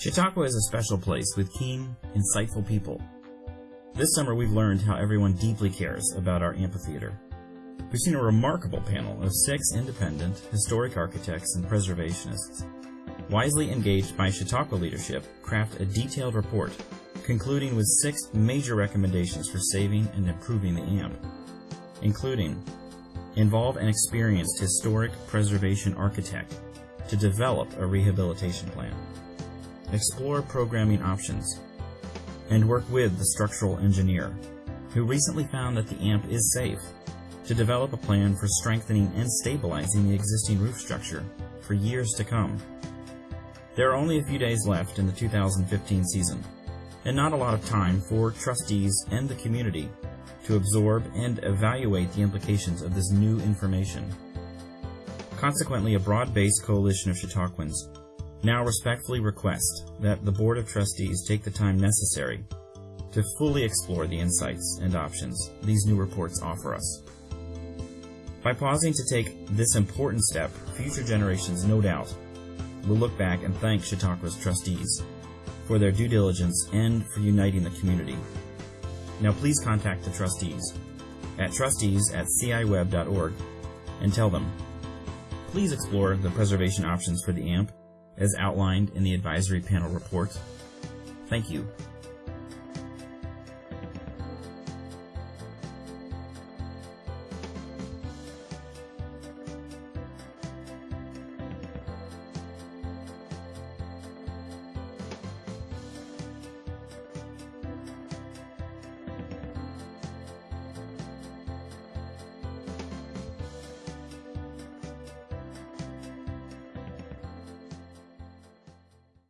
Chautauqua is a special place with keen, insightful people. This summer we've learned how everyone deeply cares about our amphitheater. We've seen a remarkable panel of six independent, historic architects and preservationists, wisely engaged by Chautauqua leadership, craft a detailed report, concluding with six major recommendations for saving and improving the AMP, including involve an experienced historic preservation architect to develop a rehabilitation plan, explore programming options, and work with the structural engineer, who recently found that the AMP is safe, to develop a plan for strengthening and stabilizing the existing roof structure for years to come. There are only a few days left in the 2015 season, and not a lot of time for trustees and the community to absorb and evaluate the implications of this new information. Consequently, a broad-based coalition of Chautauquans now respectfully request that the Board of Trustees take the time necessary to fully explore the insights and options these new reports offer us. By pausing to take this important step, future generations, no doubt, will look back and thank Chautauqua's trustees for their due diligence and for uniting the community. Now please contact the trustees at trustees at ciweb.org and tell them, please explore the preservation options for the AMP as outlined in the advisory panel report. Thank you.